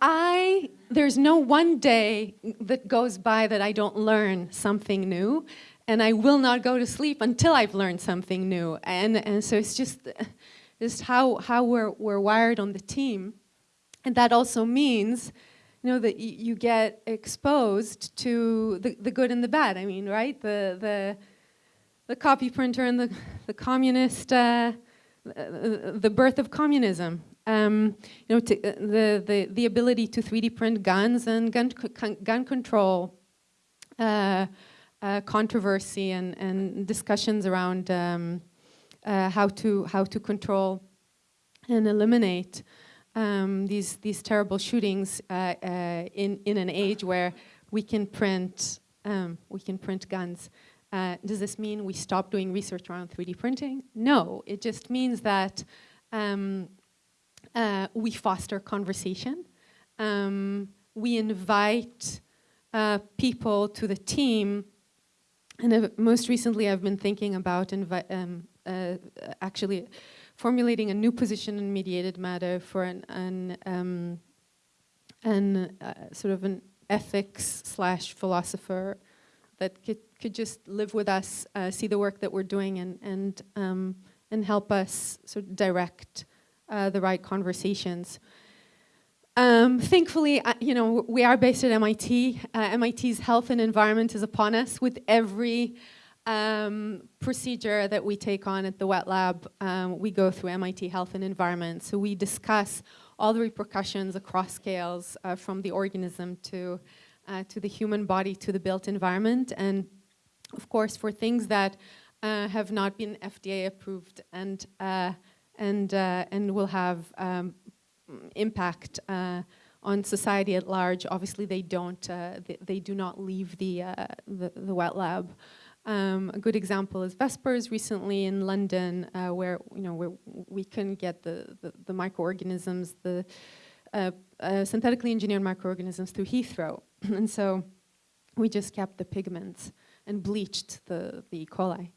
I there's no one day that goes by that I don't learn something new, and I will not go to sleep until I've learned something new. And and so it's just just how how we're we're wired on the team. And that also means, you know, that you get exposed to the, the good and the bad. I mean, right? The, the, the copy printer and the, the communist, uh, uh, the birth of communism. Um, you know, uh, the, the, the ability to 3D print guns and gun, gun control uh, uh, controversy and, and discussions around um, uh, how, to, how to control and eliminate um, these these terrible shootings uh, uh, in in an age where we can print um, we can print guns. Uh, does this mean we stop doing research around 3D printing? No, it just means that um, uh, we foster conversation. Um, we invite uh, people to the team. And most recently, I've been thinking about um, uh, actually formulating a new position in mediated matter for an, an, um, an uh, sort of an ethics slash philosopher that could, could just live with us, uh, see the work that we're doing, and and um, and help us sort of direct uh, the right conversations. Um, thankfully, uh, you know, we are based at MIT. Uh, MIT's health and environment is upon us with every um, procedure that we take on at the wet lab. Um, we go through MIT Health and Environment. So we discuss all the repercussions across scales uh, from the organism to, uh, to the human body to the built environment. And of course, for things that uh, have not been FDA approved and, uh, and, uh, and will have um, impact uh, on society at large. Obviously, they don't. They, they, do not leave the, the, the wet lab. Um, a good example is Vespers recently in London, uh, where you know where we can get the the, the microorganisms, the uh, uh, synthetically engineered microorganisms through Heathrow, and so we just kept the pigments and bleached the the E. coli.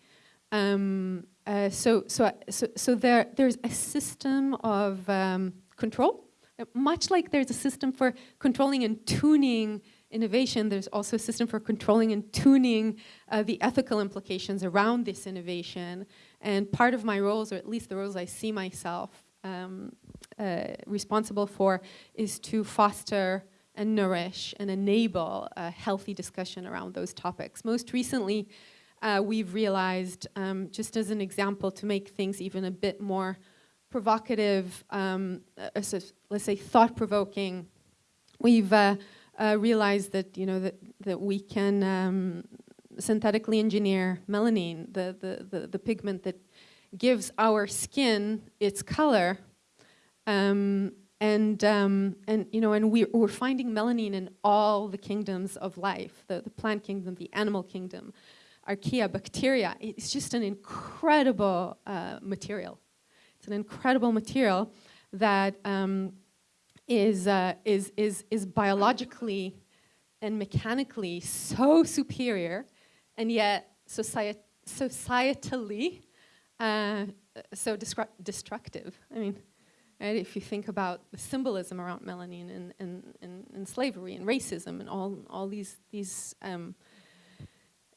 Um, so so so so there there's a system of um, control. Uh, much like there's a system for controlling and tuning innovation, there's also a system for controlling and tuning uh, the ethical implications around this innovation. And part of my roles, or at least the roles I see myself um, uh, responsible for, is to foster and nourish and enable a healthy discussion around those topics. Most recently, uh, we've realized, um, just as an example, to make things even a bit more provocative, um, uh, let's say thought-provoking, we've uh, realized that you know that that we can um, synthetically engineer melanin, the, the the the pigment that gives our skin its color, um, and um, and you know, and we, we're finding melanin in all the kingdoms of life, the the plant kingdom, the animal kingdom, archaea, bacteria. It's just an incredible uh, material. It's an incredible material that um, is uh, is, is, is biologically and mechanically so superior, and yet societ societally uh, so destructive. I mean, right, if you think about the symbolism around melanin and, and, and, and slavery and racism and all, all these, these um,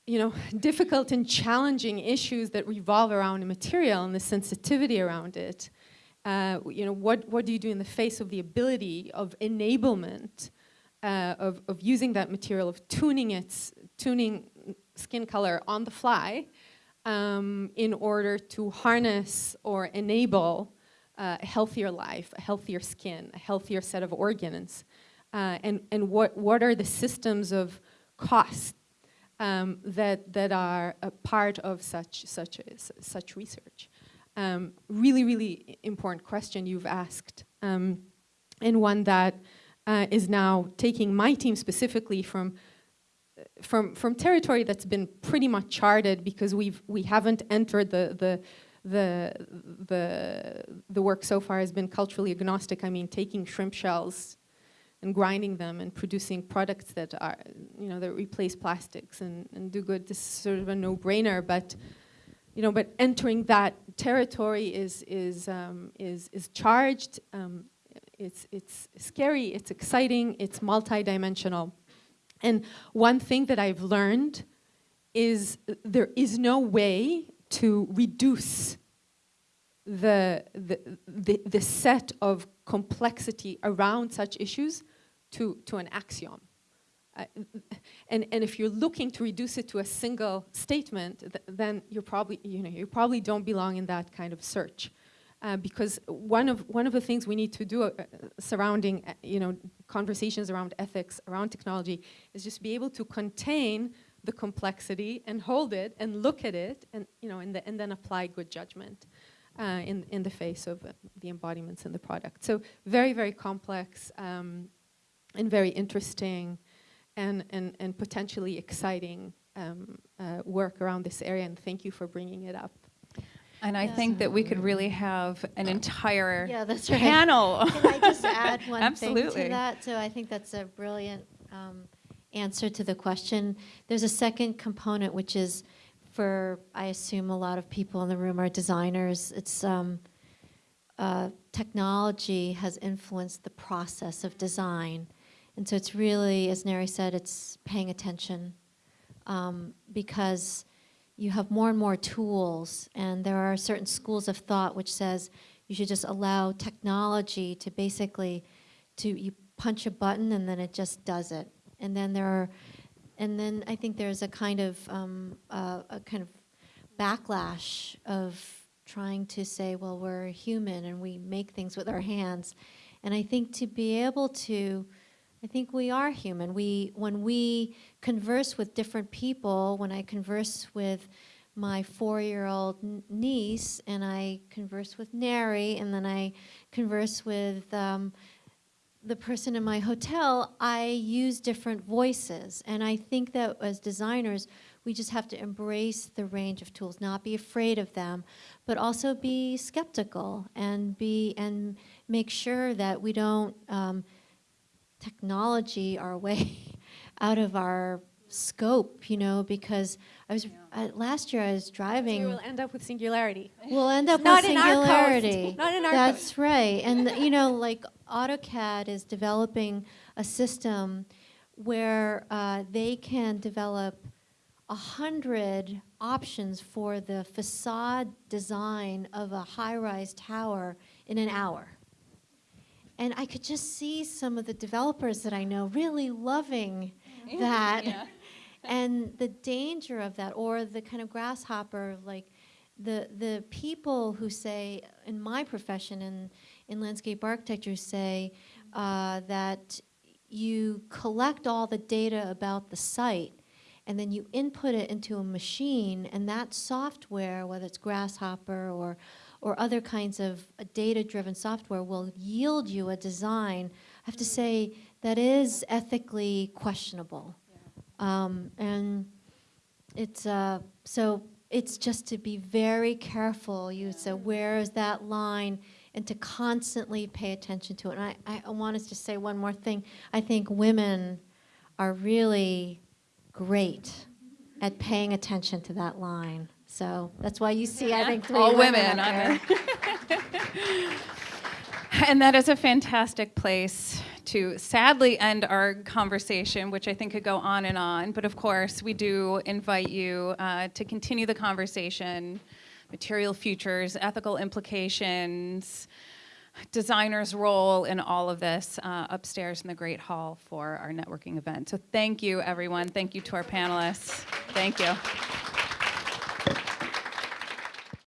you know, difficult and challenging issues that revolve around a material and the sensitivity around it. Uh, you know, what, what do you do in the face of the ability of enablement uh, of, of using that material, of tuning its, tuning skin color on the fly um, in order to harness or enable uh, a healthier life, a healthier skin, a healthier set of organs, uh, and, and what, what are the systems of cost um, that, that are a part of such, such, such research. Um, really, really important question you've asked, um, and one that uh, is now taking my team specifically from from from territory that's been pretty much charted because we've we haven't entered the the the the the work so far has been culturally agnostic. I mean, taking shrimp shells and grinding them and producing products that are, you know, that replace plastics and, and do good. This is sort of a no-brainer, but, you know, but entering that territory is, is, um, is, is charged, um, it's, it's scary, it's exciting, it's multidimensional. And one thing that I've learned is there is no way to reduce the, the, the, the set of complexity around such issues to, to an axiom. Uh, and, and if you're looking to reduce it to a single statement, th then you're probably, you know, you probably don't belong in that kind of search. Uh, because one of, one of the things we need to do uh, surrounding, uh, you know, conversations around ethics, around technology, is just be able to contain the complexity and hold it and look at it and, you know, and, the, and then apply good judgment uh, in, in the face of uh, the embodiments in the product. So very, very complex. Um, and very interesting. And, and, and potentially exciting um, uh, work around this area. And thank you for bringing it up. And I Yeah. think that we could really have an entire Yeah, that's right. panel. Can I just add one thing Absolutely. to that? So I think that's a brilliant um, answer to the question. There's a second component, which is for, I assume a lot of people in the room are designers. It's um, uh, technology has influenced the process of design. And so it's really, as Neri said, it's paying attention um, because you have more and more tools, and there are certain schools of thought which says you should just allow technology to basically to you punch a button and then it just does it. And then there are, and then I think there's a kind of um, uh, a kind of backlash of trying to say, well, we're human and we make things with our hands. And I think to be able to, I think we are human. We, when we converse with different people, when I converse with my four-year-old niece, and I converse with Neri, and then I converse with um, the person in my hotel, I use different voices. And I think that as designers, we just have to embrace the range of tools, not be afraid of them, but also be skeptical and be and make sure that we don't um, technology our way out of our scope, you know, because I was uh, last year I was driving. We will end up with singularity. We'll end up Not with in our singularity. Not in our That's right. And you know, like AutoCAD is developing a system where uh, they can develop a hundred options for the facade design of a high-rise tower in an hour. And I could just see some of the developers that I know really loving that Yeah. and the danger of that or the kind of grasshopper like the the people who say in my profession in in landscape architecture say uh, that you collect all the data about the site and then you input it into a machine and that software whether it's grasshopper or or other kinds of uh, data-driven software will yield you a design i have to say that is ethically questionable um, and it's uh, so it's just to be very careful. You said where is that line, and to constantly pay attention to it. And I, I want us to say one more thing. I think women are really great at paying attention to that line. So that's why you see, I think, three All women, women up on there. And that is a fantastic place to sadly end our conversation, which I think could go on and on. But of course, we do invite you uh, to continue the conversation material futures, ethical implications, designers' role in all of this uh, upstairs in the Great Hall for our networking event. So thank you, everyone. Thank you to our panelists. Thank you.